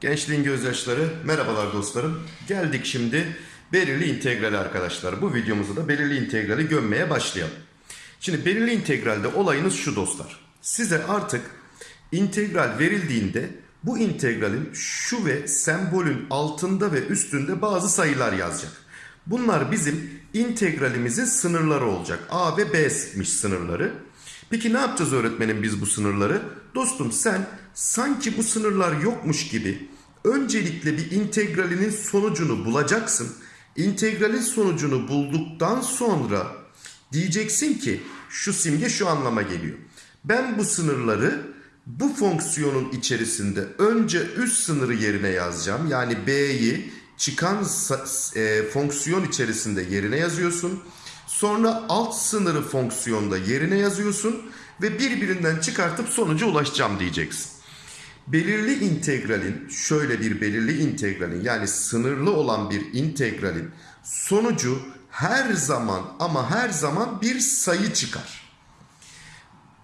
Gençliğin gözyaşları, merhabalar dostlarım. Geldik şimdi belirli integrali arkadaşlar. Bu videomuzda da belirli integrali gömmeye başlayalım. Şimdi belirli integralde olayınız şu dostlar. Size artık integral verildiğinde bu integralin şu ve sembolün altında ve üstünde bazı sayılar yazacak. Bunlar bizim integralimizin sınırları olacak. A ve B'miş sınırları. Peki ne yapacağız öğretmenim biz bu sınırları? Dostum sen sanki bu sınırlar yokmuş gibi öncelikle bir integralinin sonucunu bulacaksın. İntegralin sonucunu bulduktan sonra diyeceksin ki şu simge şu anlama geliyor. Ben bu sınırları bu fonksiyonun içerisinde önce üst sınırı yerine yazacağım. Yani B'yi çıkan e, fonksiyon içerisinde yerine yazıyorsun. Sonra alt sınırı fonksiyonda yerine yazıyorsun ve birbirinden çıkartıp sonuca ulaşacağım diyeceksin. Belirli integralin şöyle bir belirli integralin yani sınırlı olan bir integralin sonucu her zaman ama her zaman bir sayı çıkar.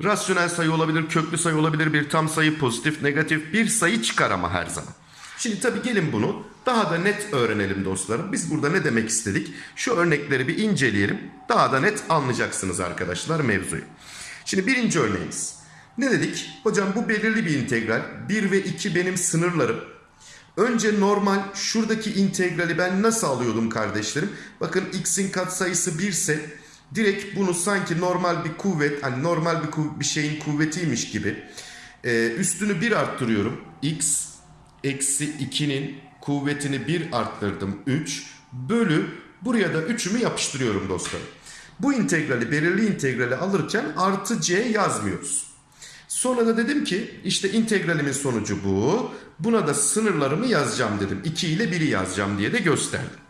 Rasyonel sayı olabilir, köklü sayı olabilir, bir tam sayı, pozitif, negatif bir sayı çıkar ama her zaman. Şimdi tabii gelin bunu daha da net öğrenelim dostlarım. Biz burada ne demek istedik? Şu örnekleri bir inceleyelim. Daha da net anlayacaksınız arkadaşlar mevzuyu. Şimdi birinci örneğimiz. Ne dedik? Hocam bu belirli bir integral. 1 ve 2 benim sınırlarım. Önce normal şuradaki integrali ben nasıl alıyordum kardeşlerim? Bakın x'in katsayısı 1 ise direkt bunu sanki normal bir kuvvet hani normal bir, kuv- bir şeyin kuvvetiymiş gibi e, üstünü 1 arttırıyorum. x eksi 2'nin kuvvetini 1 arttırdım 3 bölü buraya da 3'ümü yapıştırıyorum dostlarım. Bu integrali belirli integrali alırken artı c yazmıyoruz. Sonra da dedim ki işte integralimin sonucu bu. Buna da sınırlarımı yazacağım dedim. 2 ile 1'i yazacağım diye de gösterdim.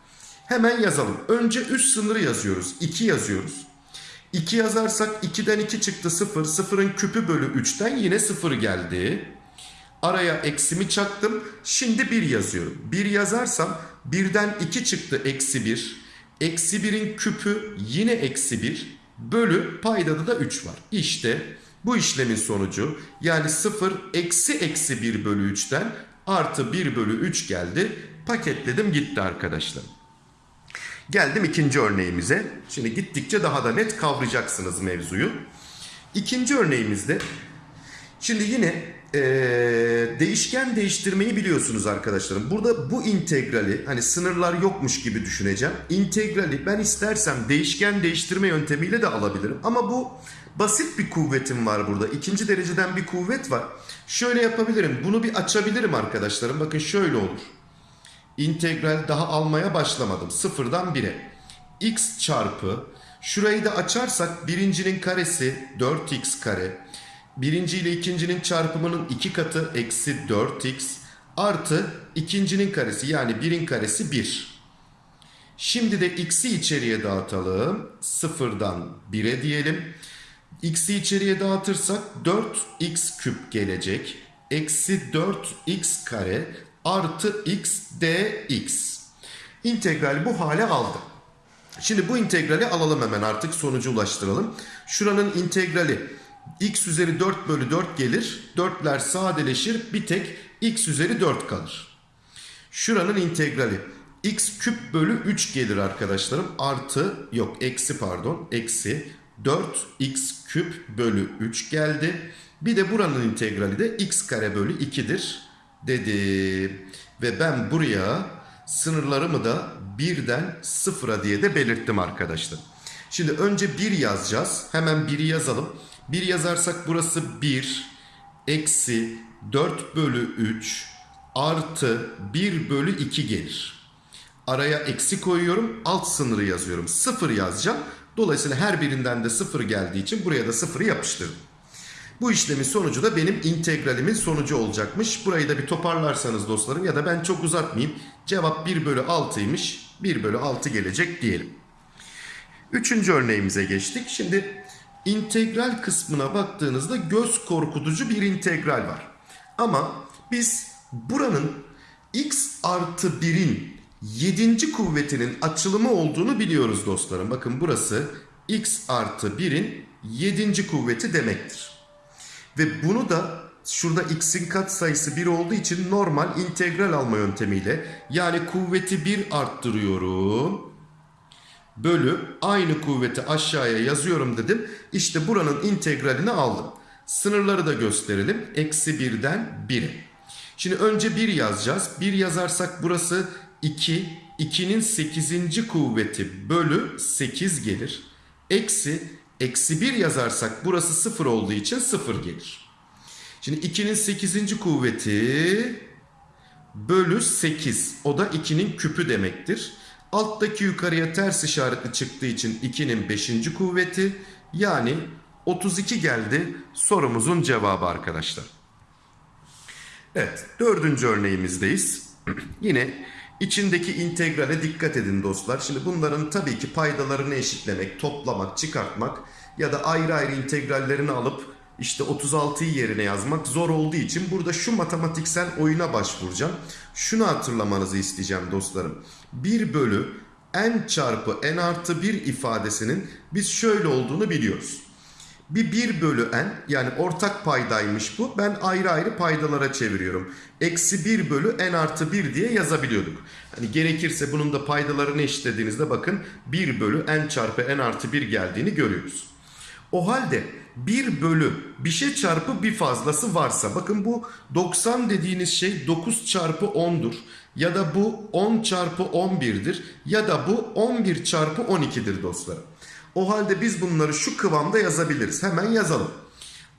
Hemen yazalım. Önce üst sınırı yazıyoruz. 2 yazıyoruz. 2 yazarsak 2'den 2 çıktı 0. 0'ın küpü bölü 3'ten yine 0 geldi. Araya eksimi çaktım. Şimdi 1 yazıyorum. 1 yazarsam 1'den 2 çıktı eksi 1. Eksi 1'in küpü yine eksi 1. Bölü paydada da 3 var. İşte bu işlemin sonucu yani 0 eksi eksi 1 bölü 3'ten artı 1 bölü 3 geldi. Paketledim gitti arkadaşlar. Geldim ikinci örneğimize. Şimdi gittikçe daha da net kavrayacaksınız mevzuyu. İkinci örneğimizde Şimdi yine eee, değişken değiştirmeyi biliyorsunuz arkadaşlarım. Burada bu integrali hani sınırlar yokmuş gibi düşüneceğim. İntegrali ben istersem değişken değiştirme yöntemiyle de alabilirim. Ama bu basit bir kuvvetim var burada. İkinci dereceden bir kuvvet var. Şöyle yapabilirim. Bunu bir açabilirim arkadaşlarım. Bakın şöyle olur. İntegral daha almaya başlamadım. Sıfırdan 1'e. x çarpı şurayı da açarsak birincinin karesi 4x kare. Birinci ile ikincinin çarpımının iki katı eksi 4x artı ikincinin karesi yani birin karesi 1. Şimdi de x'i içeriye dağıtalım. Sıfırdan 1'e diyelim. X'i içeriye dağıtırsak 4x küp gelecek. Eksi 4x kare artı x dx. İntegral bu hale aldı. Şimdi bu integrali alalım hemen artık sonuca ulaştıralım. Şuranın integrali x üzeri 4 bölü 4 gelir. 4'ler sadeleşir bir tek x üzeri 4 kalır. Şuranın integrali x küp bölü 3 gelir arkadaşlarım. Artı yok eksi pardon eksi 4x küp bölü 3 geldi. Bir de buranın integrali de x kare bölü 2'dir dedim. Ve ben buraya sınırlarımı da 1'den 0'a diye de belirttim arkadaşlar. Şimdi önce 1 yazacağız. Hemen 1'i yazalım. 1 yazarsak burası 1 eksi 4 bölü 3 artı 1 bölü 2 gelir. Araya eksi koyuyorum. Alt sınırı yazıyorum. 0 yazacağım. Dolayısıyla her birinden de 0 geldiği için buraya da 0'ı yapıştırdım. Bu işlemin sonucu da benim integralimin sonucu olacakmış. Burayı da bir toparlarsanız dostlarım ya da ben çok uzatmayayım. Cevap 1 bölü 6'ymış. 1 bölü 6 gelecek diyelim. Üçüncü örneğimize geçtik. Şimdi integral kısmına baktığınızda göz korkutucu bir integral var. Ama biz buranın x artı 1'in 7. kuvvetinin açılımı olduğunu biliyoruz dostlarım. Bakın burası x artı 1'in 7. kuvveti demektir. Ve bunu da şurada x'in katsayısı 1 olduğu için normal integral alma yöntemiyle yani kuvveti 1 arttırıyorum. Bölü aynı kuvveti aşağıya yazıyorum dedim. İşte buranın integralini aldım. Sınırları da gösterelim. Eksi 1'den 1'e. Şimdi önce 1 yazacağız. 1 yazarsak burası 2. 2'nin 8. kuvveti bölü 8 gelir. Eksi, eksi 1 yazarsak burası 0 olduğu için 0 gelir. Şimdi 2'nin 8. kuvveti bölü 8. O da 2'nin küpü demektir. Alttaki yukarıya ters işaretli çıktığı için 2'nin 5. kuvveti yani 32 geldi sorumuzun cevabı arkadaşlar. Evet dördüncü örneğimizdeyiz. Yine içindeki integrale dikkat edin dostlar. Şimdi bunların tabii ki paydalarını eşitlemek, toplamak, çıkartmak ya da ayrı ayrı integrallerini alıp işte 36'yı yerine yazmak zor olduğu için burada şu matematiksel oyuna başvuracağım. Şunu hatırlamanızı isteyeceğim dostlarım. 1 bölü n çarpı n artı 1 ifadesinin biz şöyle olduğunu biliyoruz. Bir 1 bölü n yani ortak paydaymış bu. Ben ayrı ayrı paydalara çeviriyorum. Eksi 1 bölü n artı 1 diye yazabiliyorduk. Hani gerekirse bunun da paydalarını eşitlediğinizde bakın 1 bölü n çarpı n artı 1 geldiğini görüyoruz. O halde 1 bölü bir şey çarpı bir fazlası varsa bakın bu 90 dediğiniz şey 9 çarpı 10'dur. Ya da bu 10 çarpı 11'dir. Ya da bu 11 çarpı 12'dir dostlarım. O halde biz bunları şu kıvamda yazabiliriz. Hemen yazalım.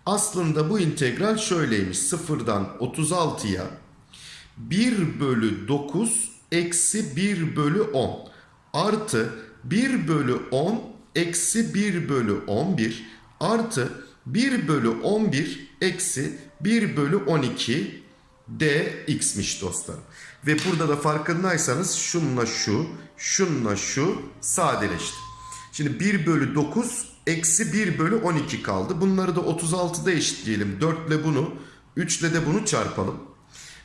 Aslında bu integral şöyleymiş. Sıfırdan 36'ya 1 bölü 9 eksi 1 bölü 10 artı 1 bölü 10 eksi 1 bölü 11 artı 1 bölü 11 eksi 1 bölü 12 dx'miş dostlarım. Ve burada da farkındaysanız şunla şu, şunla şu sadeleşti. Şimdi 1 bölü 9 eksi 1 bölü 12 kaldı. Bunları da 36'da eşitleyelim. 4 ile bunu 3 ile de bunu çarpalım.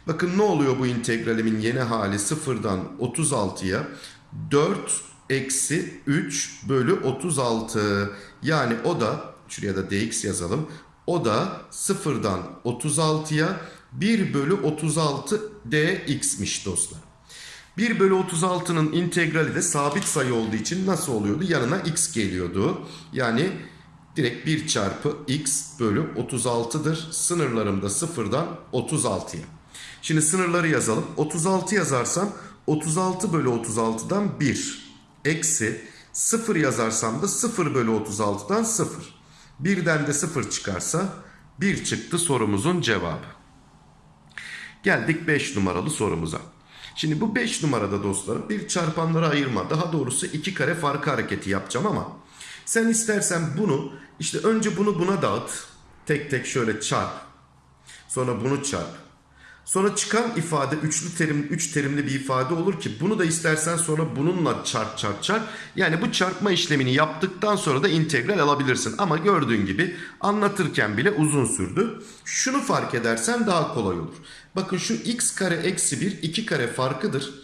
Bakın ne oluyor bu integralimin yeni hali sıfırdan 36'ya 4 eksi 3 bölü 36. Yani o da şuraya da dx yazalım. O da sıfırdan 36'ya 1 bölü 36 dx'miş dostlar. 1 bölü 36'nın integrali de sabit sayı olduğu için nasıl oluyordu? Yanına x geliyordu. Yani direkt 1 çarpı x bölü 36'dır. Sınırlarım da sıfırdan 36'ya. Şimdi sınırları yazalım. 36 yazarsam 36 bölü 36'dan 1 eksi 0 yazarsam da 0 bölü 36'dan 0. Birden de 0 çıkarsa 1 çıktı sorumuzun cevabı. Geldik 5 numaralı sorumuza. Şimdi bu 5 numarada dostlarım bir çarpanlara ayırma daha doğrusu iki kare farkı hareketi yapacağım ama sen istersen bunu işte önce bunu buna dağıt tek tek şöyle çarp sonra bunu çarp. Sonra çıkan ifade üçlü terim üç terimli bir ifade olur ki bunu da istersen sonra bununla çarp çarp çarp. Yani bu çarpma işlemini yaptıktan sonra da integral alabilirsin. Ama gördüğün gibi anlatırken bile uzun sürdü. Şunu fark edersen daha kolay olur Bakın şu x kare eksi 1 2 kare farkıdır.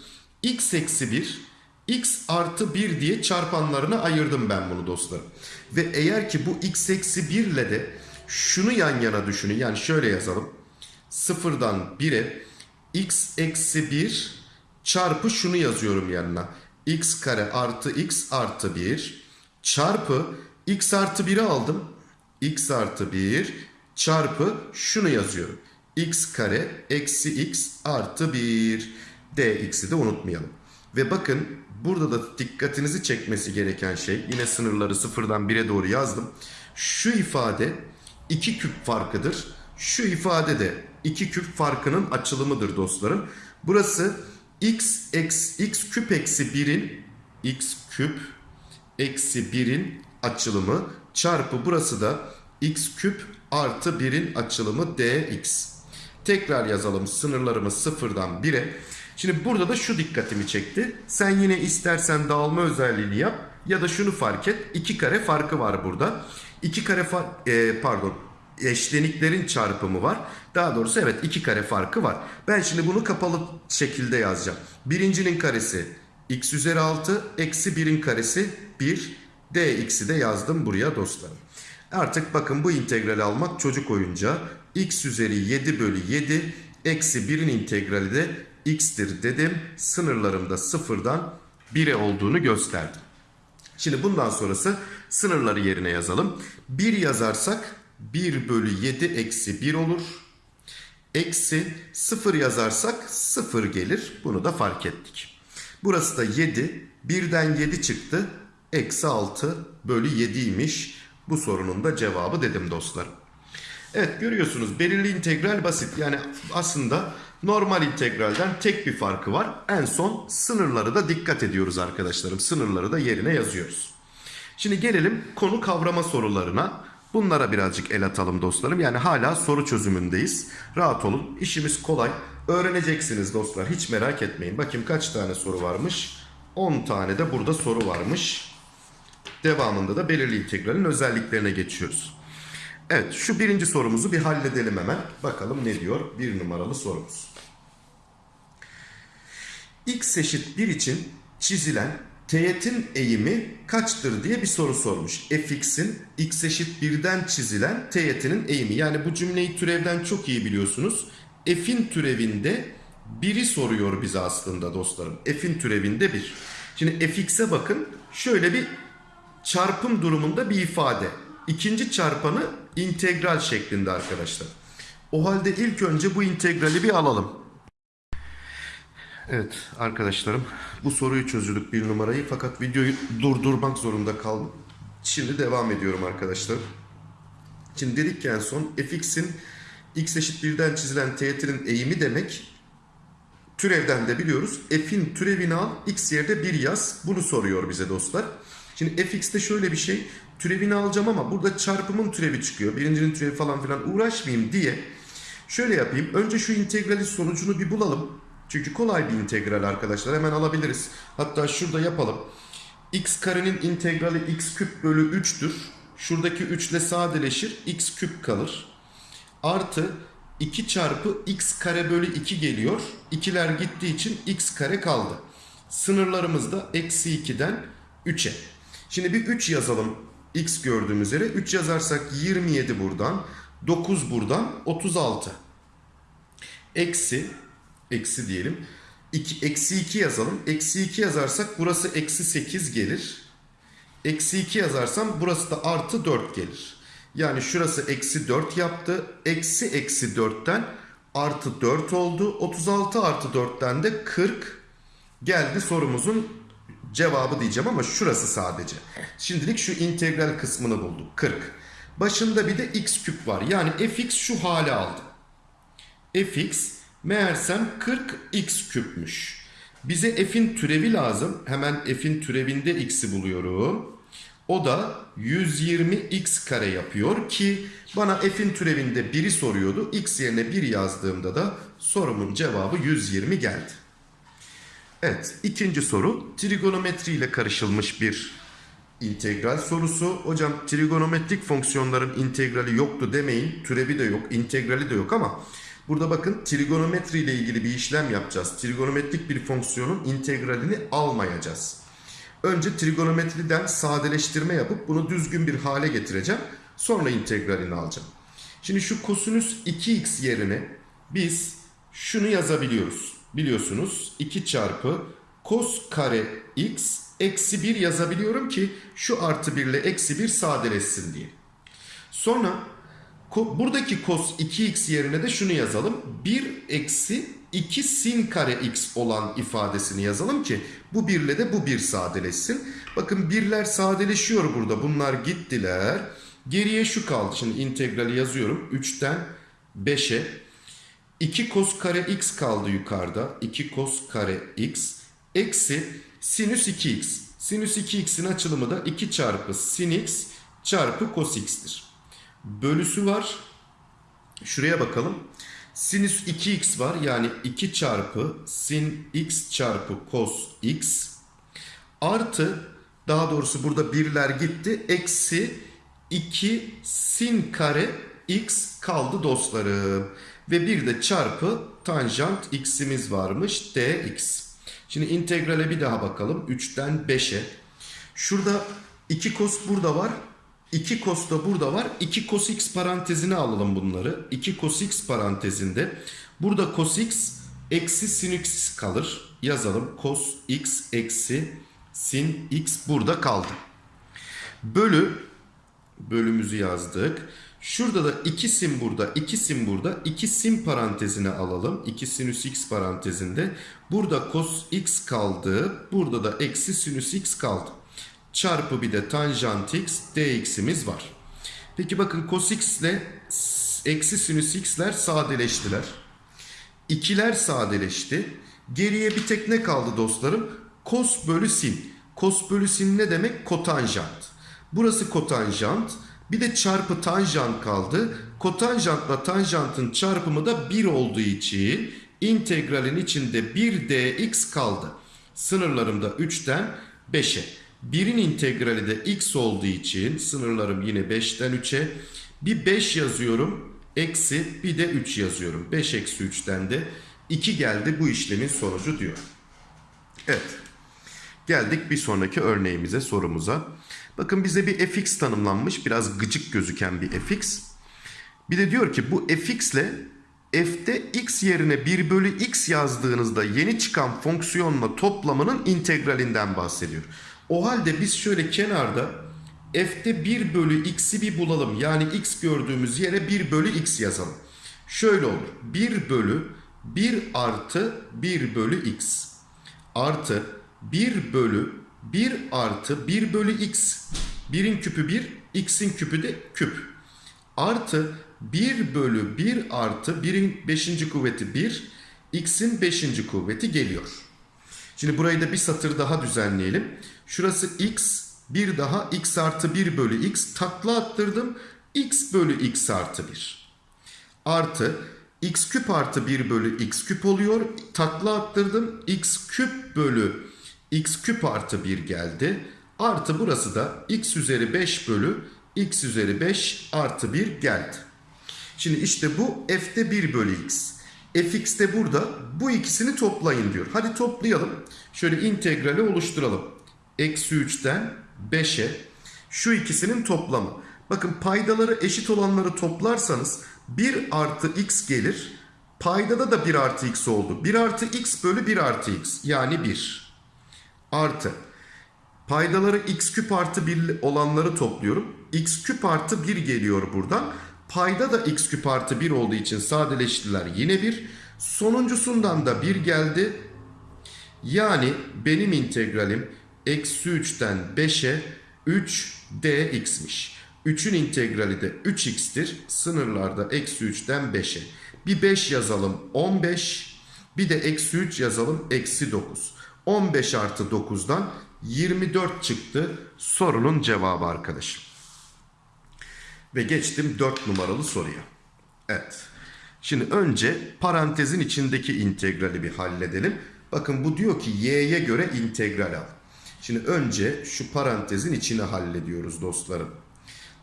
x eksi 1 x artı 1 diye çarpanlarına ayırdım ben bunu dostlarım. Ve eğer ki bu x eksi 1 ile de şunu yan yana düşünün. Yani şöyle yazalım. Sıfırdan 1'e x eksi 1 çarpı şunu yazıyorum yanına. x kare artı x artı 1 çarpı x artı 1'i aldım. x artı 1 çarpı şunu yazıyorum x kare eksi x artı 1 dx'i de unutmayalım. Ve bakın burada da dikkatinizi çekmesi gereken şey yine sınırları sıfırdan 1'e doğru yazdım. Şu ifade 2 küp farkıdır. Şu ifade de 2 küp farkının açılımıdır dostlarım. Burası x, x, x küp eksi 1'in x küp eksi 1'in açılımı çarpı burası da x küp artı 1'in açılımı dx. Tekrar yazalım sınırlarımız sıfırdan 1'e. Şimdi burada da şu dikkatimi çekti. Sen yine istersen dağılma özelliğini yap ya da şunu fark et. 2 kare farkı var burada. 2 kare fark e, pardon eşleniklerin çarpımı var. Daha doğrusu evet 2 kare farkı var. Ben şimdi bunu kapalı şekilde yazacağım. Birincinin karesi x üzeri 6 eksi 1'in karesi 1 dx'i de yazdım buraya dostlarım. Artık bakın bu integrali almak çocuk oyuncağı. x üzeri 7 bölü 7 eksi 1'in integrali de x'tir dedim. Sınırlarımda sıfırdan 1'e olduğunu gösterdim. Şimdi bundan sonrası sınırları yerine yazalım. 1 yazarsak 1 bölü 7 eksi 1 olur. Eksi 0 yazarsak 0 gelir. Bunu da fark ettik. Burası da 7. 1'den 7 çıktı. Eksi 6 bölü 7'ymiş. Bu sorunun da cevabı dedim dostlarım. Evet görüyorsunuz belirli integral basit. Yani aslında normal integralden tek bir farkı var. En son sınırları da dikkat ediyoruz arkadaşlarım. Sınırları da yerine yazıyoruz. Şimdi gelelim konu kavrama sorularına. Bunlara birazcık el atalım dostlarım. Yani hala soru çözümündeyiz. Rahat olun. İşimiz kolay. Öğreneceksiniz dostlar. Hiç merak etmeyin. Bakayım kaç tane soru varmış. 10 tane de burada soru varmış. Devamında da belirli integralin özelliklerine geçiyoruz. Evet şu birinci sorumuzu bir halledelim hemen. Bakalım ne diyor bir numaralı sorumuz. x eşit 1 için çizilen teğetin eğimi kaçtır diye bir soru sormuş. fx'in x eşit 1'den çizilen teğetinin eğimi. Yani bu cümleyi türevden çok iyi biliyorsunuz. f'in türevinde 1'i soruyor bize aslında dostlarım. f'in türevinde 1. Şimdi fx'e bakın şöyle bir çarpım durumunda bir ifade. İkinci çarpanı integral şeklinde arkadaşlar. O halde ilk önce bu integrali bir alalım. Evet arkadaşlarım bu soruyu çözdük bir numarayı fakat videoyu durdurmak zorunda kaldım. Şimdi devam ediyorum arkadaşlar. Şimdi dedik ki en son fx'in x eşit 1'den çizilen teğetinin eğimi demek. Türevden de biliyoruz. F'in türevini al x yerde 1 yaz. Bunu soruyor bize dostlar. Şimdi fx'te şöyle bir şey. Türevini alacağım ama burada çarpımın türevi çıkıyor. Birincinin türevi falan filan uğraşmayayım diye. Şöyle yapayım. Önce şu integralin sonucunu bir bulalım. Çünkü kolay bir integral arkadaşlar. Hemen alabiliriz. Hatta şurada yapalım. x karenin integrali x küp bölü 3'tür. Şuradaki 3 ile sadeleşir. x küp kalır. Artı 2 çarpı x kare bölü 2 geliyor. İkiler gittiği için x kare kaldı. Sınırlarımız da eksi 2'den 3'e. Şimdi bir 3 yazalım x gördüğümüz üzere. 3 yazarsak 27 buradan. 9 buradan 36. Eksi eksi diyelim. 2, eksi 2 yazalım. Eksi 2 yazarsak burası eksi 8 gelir. Eksi 2 yazarsam burası da artı 4 gelir. Yani şurası eksi 4 yaptı. Eksi eksi 4'ten artı 4 oldu. 36 artı 4'ten de 40 geldi sorumuzun cevabı diyeceğim ama şurası sadece. Şimdilik şu integral kısmını bulduk. 40. Başında bir de x küp var. Yani fx şu hale aldı. fx meğersem 40x küpmüş. Bize f'in türevi lazım. Hemen f'in türevinde x'i buluyorum. O da 120x kare yapıyor ki bana f'in türevinde 1'i soruyordu. x yerine 1 yazdığımda da sorumun cevabı 120 geldi. Evet ikinci soru trigonometri ile karışılmış bir integral sorusu. Hocam trigonometrik fonksiyonların integrali yoktu demeyin. Türevi de yok, integrali de yok ama burada bakın trigonometri ile ilgili bir işlem yapacağız. Trigonometrik bir fonksiyonun integralini almayacağız. Önce trigonometriden sadeleştirme yapıp bunu düzgün bir hale getireceğim. Sonra integralini alacağım. Şimdi şu kosinüs 2x yerine biz şunu yazabiliyoruz. Biliyorsunuz 2 çarpı kos kare x eksi 1 yazabiliyorum ki şu artı 1 ile eksi 1 sadeleşsin diye. Sonra buradaki kos 2x yerine de şunu yazalım. 1 eksi 2 sin kare x olan ifadesini yazalım ki bu 1 ile de bu 1 sadeleşsin. Bakın birler sadeleşiyor burada. Bunlar gittiler. Geriye şu kaldı. Şimdi integrali yazıyorum. 3'ten 5'e 2 kos kare x kaldı yukarıda. 2 kos kare x eksi sinüs 2x. Sinüs 2x'in açılımı da 2 çarpı sin x çarpı cos x'tir. Bölüsü var. Şuraya bakalım. Sinüs 2x var. Yani 2 çarpı sin x çarpı cos x artı daha doğrusu burada birler gitti. Eksi 2 sin kare x kaldı dostlarım. Ve bir de çarpı tanjant x'imiz varmış dx. Şimdi integrale bir daha bakalım. 3'ten 5'e. Şurada 2 kos burada var. 2 cos da burada var. 2 cos x parantezine alalım bunları. 2 cos x parantezinde. Burada cos x eksi sin x kalır. Yazalım. Cos x eksi sin x burada kaldı. Bölü bölümümüzü yazdık. Şurada da 2 sim burada, 2 sim burada. 2 sim parantezine alalım. 2 sinüs x parantezinde. Burada cos x kaldı. Burada da eksi sinüs x kaldı. Çarpı bir de tanjant x dx'imiz var. Peki bakın cos x ile eksi sinüs x'ler sadeleştiler. İkiler sadeleşti. Geriye bir tek ne kaldı dostlarım? Kos bölü sin. Kos bölü sin ne demek? Kotanjant. Burası kotanjant. Bir de çarpı tanjant kaldı. Kotanjantla tanjantın çarpımı da 1 olduğu için integralin içinde 1 dx kaldı. Sınırlarım da 3'ten 5'e. 1'in integrali de x olduğu için sınırlarım yine 5'ten 3'e. Bir 5 yazıyorum. Eksi bir de 3 yazıyorum. 5 eksi 3'ten de 2 geldi bu işlemin sonucu diyor. Evet. Geldik bir sonraki örneğimize, sorumuza. Bakın bize bir fx tanımlanmış. Biraz gıcık gözüken bir fx. Bir de diyor ki bu fx ile f'te x yerine 1 bölü x yazdığınızda yeni çıkan fonksiyonla toplamının integralinden bahsediyor. O halde biz şöyle kenarda f'te 1 bölü x'i bir bulalım. Yani x gördüğümüz yere 1 bölü x yazalım. Şöyle olur. 1 bölü 1 artı 1 bölü x artı 1 bölü 1 artı 1 bölü x. 1'in küpü 1, x'in küpü de küp. Artı 1 bölü 1 artı 1'in 5. kuvveti 1, x'in 5. kuvveti geliyor. Şimdi burayı da bir satır daha düzenleyelim. Şurası x, bir daha x artı 1 bölü x takla attırdım. x bölü x artı 1. Artı x küp artı 1 bölü x küp oluyor. Takla attırdım. x küp bölü x küp artı 1 geldi. Artı burası da x üzeri 5 bölü x üzeri 5 artı 1 geldi. Şimdi işte bu f'te 1 bölü x. fx de burada. Bu ikisini toplayın diyor. Hadi toplayalım. Şöyle integrali oluşturalım. Eksi 3'ten 5'e şu ikisinin toplamı. Bakın paydaları eşit olanları toplarsanız 1 artı x gelir. Paydada da 1 artı x oldu. 1 artı x bölü 1 artı x yani 1 artı paydaları x küp artı 1 olanları topluyorum. x küp artı 1 geliyor buradan. Payda da x küp artı 1 olduğu için sadeleştiler yine 1. Sonuncusundan da 1 geldi. Yani benim integralim eksi 3'ten 5'e 3 dx'miş. 3'ün integrali de 3x'tir. Sınırlarda eksi 3'ten 5'e. Bir 5 yazalım 15. Bir de eksi 3 yazalım eksi 9. 15 artı 9'dan 24 çıktı sorunun cevabı arkadaşım. Ve geçtim 4 numaralı soruya. Evet. Şimdi önce parantezin içindeki integrali bir halledelim. Bakın bu diyor ki y'ye göre integral al. Şimdi önce şu parantezin içini hallediyoruz dostlarım.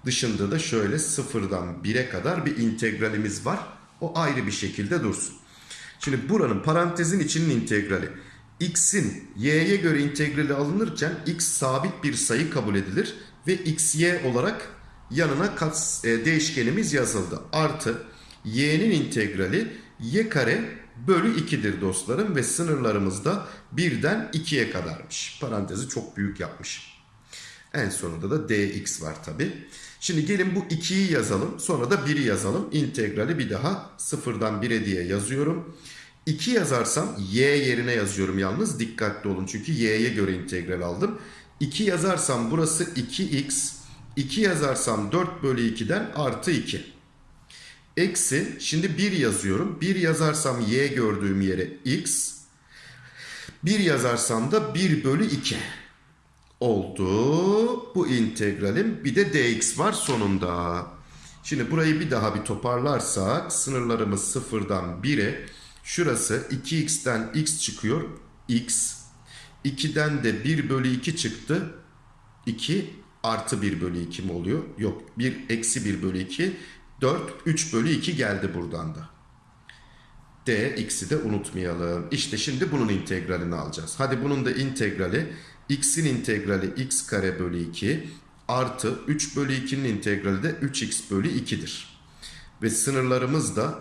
Dışında da şöyle sıfırdan 1'e kadar bir integralimiz var. O ayrı bir şekilde dursun. Şimdi buranın parantezin içinin integrali. X'in y'ye göre integrali alınırken x sabit bir sayı kabul edilir. Ve xy olarak yanına kat, e, değişkenimiz yazıldı. Artı y'nin integrali y kare bölü 2'dir dostlarım. Ve sınırlarımız da 1'den 2'ye kadarmış. Parantezi çok büyük yapmışım. En sonunda da dx var tabi. Şimdi gelin bu 2'yi yazalım. Sonra da 1'i yazalım. İntegrali bir daha 0'dan 1'e diye yazıyorum. 2 yazarsam y yerine yazıyorum yalnız. Dikkatli olun çünkü y'ye göre integral aldım. 2 yazarsam burası 2x. 2 yazarsam 4 bölü 2'den artı 2. Eksi şimdi 1 yazıyorum. 1 yazarsam y gördüğüm yere x. 1 yazarsam da 1 bölü 2 oldu. Bu integralim bir de dx var sonunda. Şimdi burayı bir daha bir toparlarsak sınırlarımız sıfırdan 1'e şurası 2x'ten x çıkıyor. x 2'den de 1 bölü 2 çıktı. 2 artı 1 bölü 2 mi oluyor? Yok 1 eksi 1 bölü 2 4 3 bölü 2 geldi buradan da. D x'i de unutmayalım. İşte şimdi bunun integralini alacağız. Hadi bunun da integrali x'in integrali x kare bölü 2 artı 3 bölü 2'nin integrali de 3x bölü 2'dir. Ve sınırlarımız da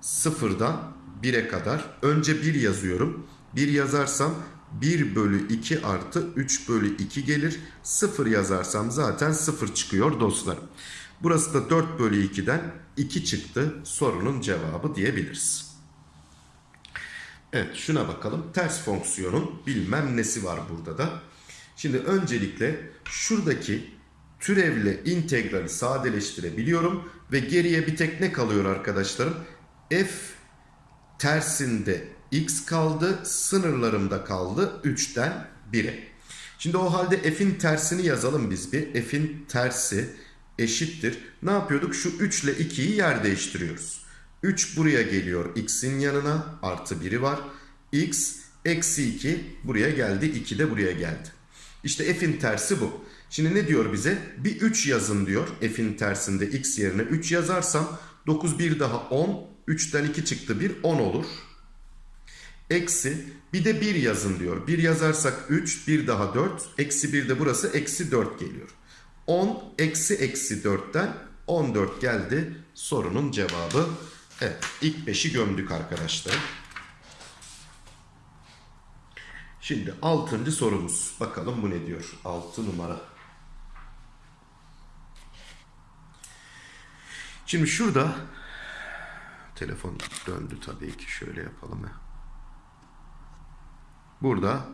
sıfırdan 1'e kadar. Önce 1 yazıyorum. 1 yazarsam 1 bölü 2 artı 3 bölü 2 gelir. 0 yazarsam zaten 0 çıkıyor dostlarım. Burası da 4 bölü 2'den 2 çıktı sorunun cevabı diyebiliriz. Evet şuna bakalım. Ters fonksiyonun bilmem nesi var burada da. Şimdi öncelikle şuradaki türevle integrali sadeleştirebiliyorum. Ve geriye bir tek ne kalıyor arkadaşlarım? F tersinde x kaldı. Sınırlarımda kaldı 3'ten 1'e. Şimdi o halde f'in tersini yazalım biz bir. F'in tersi eşittir. Ne yapıyorduk? Şu 3 ile 2'yi yer değiştiriyoruz. 3 buraya geliyor x'in yanına. Artı 1'i var. x eksi 2 buraya geldi. 2 de buraya geldi. İşte f'in tersi bu. Şimdi ne diyor bize? Bir 3 yazın diyor. F'in tersinde x yerine 3 yazarsam 9 bir daha 10. 3'ten 2 çıktı 1 10 olur. Eksi bir de 1 yazın diyor. 1 yazarsak 3 bir daha 4. Eksi 1 de burası eksi 4 geliyor. 10 eksi eksi 4'ten 14 geldi sorunun cevabı. Evet ilk 5'i gömdük arkadaşlar. Şimdi 6. sorumuz. Bakalım bu ne diyor? 6 numara. Şimdi şurada telefon döndü tabii ki şöyle yapalım. ya. Burada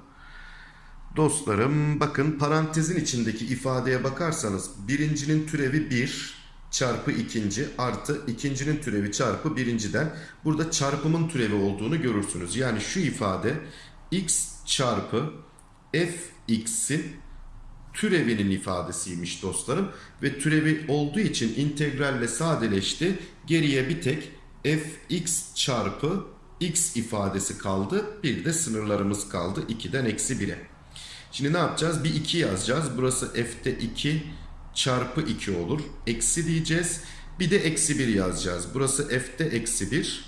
dostlarım bakın parantezin içindeki ifadeye bakarsanız birincinin türevi 1 çarpı ikinci artı ikincinin türevi çarpı birinciden burada çarpımın türevi olduğunu görürsünüz. Yani şu ifade x çarpı fx'in türevinin ifadesiymiş dostlarım. Ve türevi olduğu için integralle sadeleşti. Geriye bir tek fx çarpı x ifadesi kaldı. Bir de sınırlarımız kaldı. 2'den eksi 1'e. Şimdi ne yapacağız? Bir 2 yazacağız. Burası f'te 2 çarpı 2 olur. Eksi diyeceğiz. Bir de eksi 1 yazacağız. Burası f'te eksi 1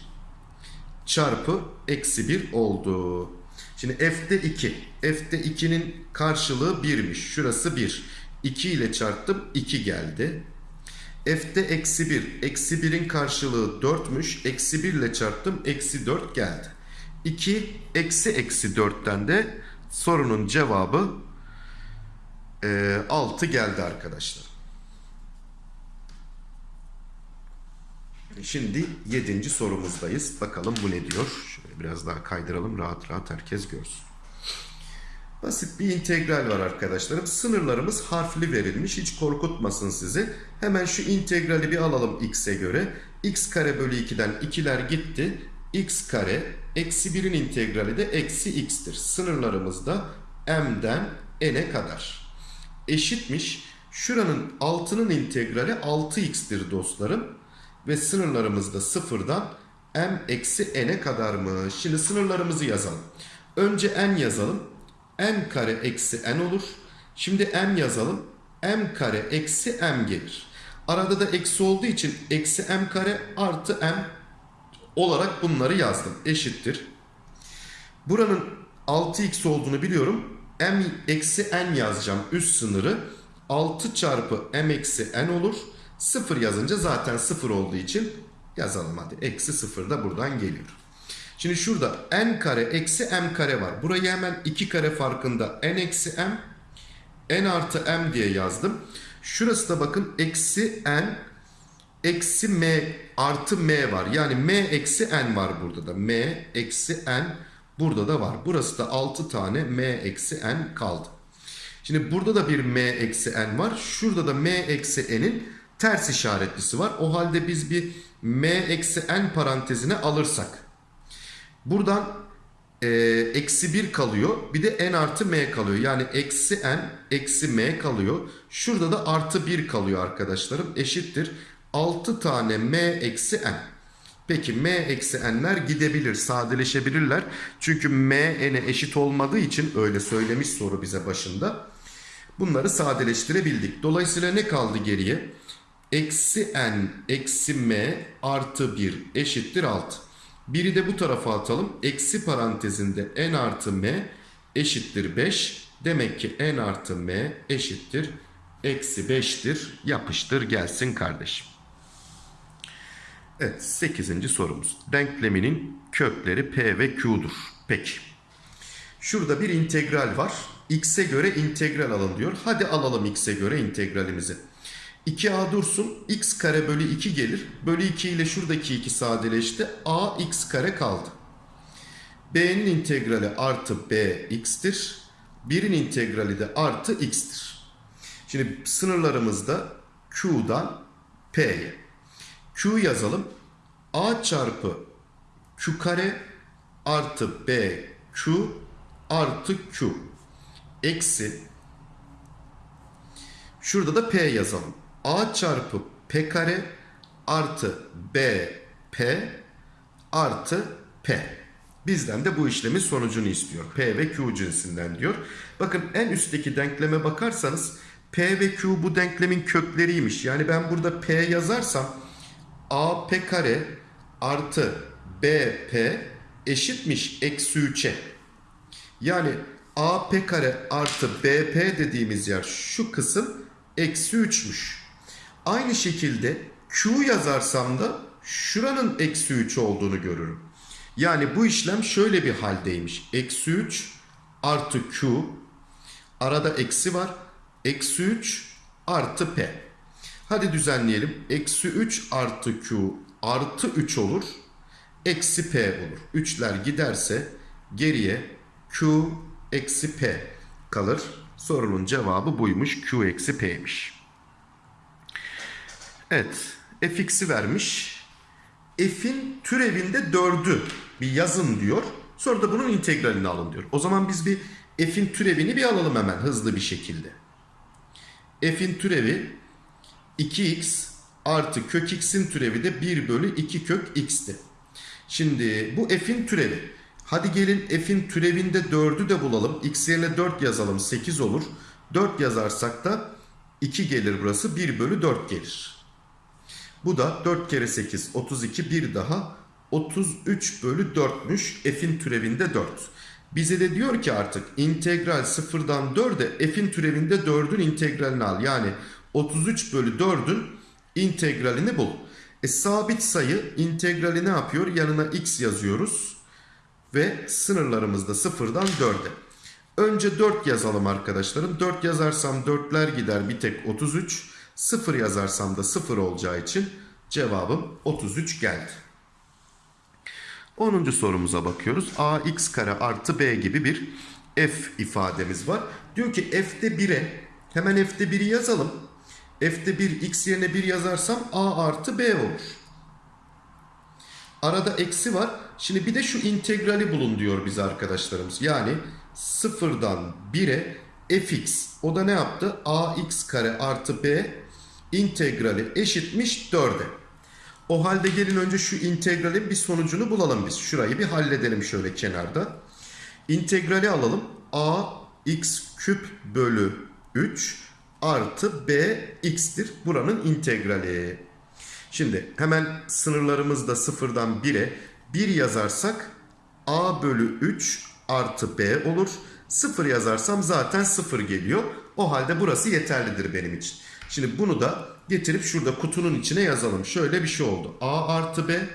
çarpı eksi 1 oldu. Şimdi f'te 2. F'te 2'nin karşılığı 1'miş. Şurası 1. 2 ile çarptım 2 geldi. F'te eksi 1. Eksi 1'in karşılığı 4'müş. Eksi 1 ile çarptım. Eksi 4 geldi. 2 eksi eksi 4'ten de sorunun cevabı e, 6 geldi arkadaşlar. Şimdi 7. sorumuzdayız. Bakalım bu ne diyor? Şöyle biraz daha kaydıralım. Rahat rahat herkes görsün. Basit bir integral var arkadaşlarım. Sınırlarımız harfli verilmiş. Hiç korkutmasın sizi. Hemen şu integrali bir alalım x'e göre. x kare bölü 2'den 2'ler gitti. x kare eksi 1'in integrali de eksi x'tir. Sınırlarımız da m'den n'e kadar. Eşitmiş. Şuranın 6'nın integrali 6x'tir dostlarım. Ve sınırlarımız da sıfırdan m eksi n'e kadarmış. Şimdi sınırlarımızı yazalım. Önce n yazalım m kare eksi n olur. Şimdi m yazalım. m kare eksi m gelir. Arada da eksi olduğu için eksi m kare artı m olarak bunları yazdım. Eşittir. Buranın 6x olduğunu biliyorum. m eksi n yazacağım üst sınırı. 6 çarpı m eksi n olur. 0 yazınca zaten 0 olduğu için yazalım hadi. Eksi 0 da buradan geliyor. Şimdi şurada n kare eksi m kare var. Burayı hemen 2 kare farkında n eksi m n artı m diye yazdım. Şurası da bakın eksi n eksi m artı m var. Yani m eksi n var burada da. m eksi n burada da var. Burası da 6 tane m eksi n kaldı. Şimdi burada da bir m eksi n var. Şurada da m eksi n'in ters işaretlisi var. O halde biz bir m eksi n parantezine alırsak Buradan e, eksi 1 kalıyor. Bir de n artı m kalıyor. Yani eksi n eksi m kalıyor. Şurada da artı 1 kalıyor arkadaşlarım. Eşittir. 6 tane m eksi n. Peki m eksi n'ler gidebilir, sadeleşebilirler. Çünkü m n'e eşit olmadığı için öyle söylemiş soru bize başında. Bunları sadeleştirebildik. Dolayısıyla ne kaldı geriye? Eksi n eksi m artı 1 eşittir 6. Biri de bu tarafa atalım. Eksi parantezinde n artı m eşittir 5. Demek ki n artı m eşittir eksi 5'tir. Yapıştır gelsin kardeşim. Evet 8. sorumuz. Denkleminin kökleri P ve Q'dur. Peki. Şurada bir integral var. X'e göre integral alın diyor. Hadi alalım X'e göre integralimizi. 2a dursun. X kare bölü 2 gelir. Bölü 2 ile şuradaki 2 sadeleşti. a x kare kaldı. b'nin integrali artı b x'tir. 1'in integrali de artı x'tir. Şimdi sınırlarımızda q'dan p'ye. q yazalım. a çarpı q kare artı b q artı q eksi şurada da p yazalım. A çarpı p kare artı b p artı p. Bizden de bu işlemin sonucunu istiyor. P ve Q cinsinden diyor. Bakın en üstteki denkleme bakarsanız P ve Q bu denklemin kökleriymiş. Yani ben burada P yazarsam A P kare artı B P eşitmiş eksi 3'e. Yani AP kare artı BP dediğimiz yer şu kısım eksi 3'müş. Aynı şekilde Q yazarsam da şuranın eksi 3 olduğunu görürüm. Yani bu işlem şöyle bir haldeymiş. Eksi 3 artı Q arada eksi var. Eksi 3 artı P. Hadi düzenleyelim. Eksi 3 artı Q artı 3 olur. Eksi P olur. 3'ler giderse geriye Q eksi P kalır. Sorunun cevabı buymuş. Q eksi P'ymiş. Evet. fx'i vermiş. F'in türevinde 4'ü bir yazın diyor. Sonra da bunun integralini alın diyor. O zaman biz bir f'in türevini bir alalım hemen hızlı bir şekilde. f'in türevi 2x artı kök x'in türevi de 1 bölü 2 kök x'ti. Şimdi bu f'in türevi. Hadi gelin f'in türevinde 4'ü de bulalım. x yerine 4 yazalım 8 olur. 4 yazarsak da 2 gelir burası 1 bölü 4 gelir. Bu da 4 kere 8 32 bir daha 33 bölü 4'müş f'in türevinde 4. Bize de diyor ki artık integral 0'dan 4'e f'in türevinde 4'ün integralini al. Yani 33 bölü 4'ün integralini bul. E, sabit sayı integrali ne yapıyor? Yanına x yazıyoruz. Ve sınırlarımız da 0'dan 4'e. Önce 4 yazalım arkadaşlarım. 4 yazarsam 4'ler gider bir tek 33. 0 yazarsam da 0 olacağı için cevabım 33 geldi. 10. sorumuza bakıyoruz. ax kare artı b gibi bir f ifademiz var. Diyor ki f'de 1'e hemen f'de 1'i yazalım. f'de 1 x yerine 1 yazarsam a artı b olur. Arada eksi var. Şimdi bir de şu integrali bulun diyor bize arkadaşlarımız. Yani 0'dan 1'e fx o da ne yaptı? ax kare artı b integrali eşitmiş 4'e. O halde gelin önce şu integralin bir sonucunu bulalım biz. Şurayı bir halledelim şöyle kenarda. İntegrali alalım. a x küp bölü 3 artı b x'tir. Buranın integrali. Şimdi hemen sınırlarımızda sıfırdan 1'e 1 yazarsak a bölü 3 artı b olur. 0 yazarsam zaten 0 geliyor. O halde burası yeterlidir benim için. Şimdi bunu da getirip şurada kutunun içine yazalım. Şöyle bir şey oldu. A artı B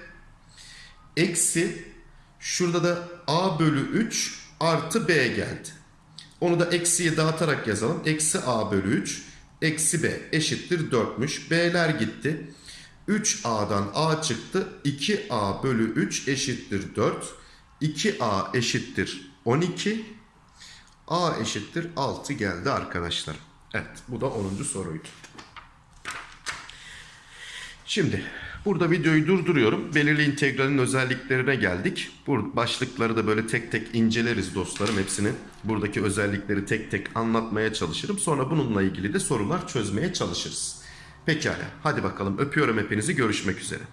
eksi şurada da A bölü 3 artı B geldi. Onu da eksiye dağıtarak yazalım. Eksi A bölü 3 eksi B eşittir 4'müş. B'ler gitti. 3A'dan A çıktı. 2A bölü 3 eşittir 4. 2A eşittir 12. A eşittir 6 geldi arkadaşlar. Evet bu da 10. soruydu. Şimdi burada videoyu durduruyorum. Belirli integralin özelliklerine geldik. Bu başlıkları da böyle tek tek inceleriz dostlarım. Hepsini buradaki özellikleri tek tek anlatmaya çalışırım. Sonra bununla ilgili de sorular çözmeye çalışırız. Pekala hadi bakalım öpüyorum hepinizi görüşmek üzere.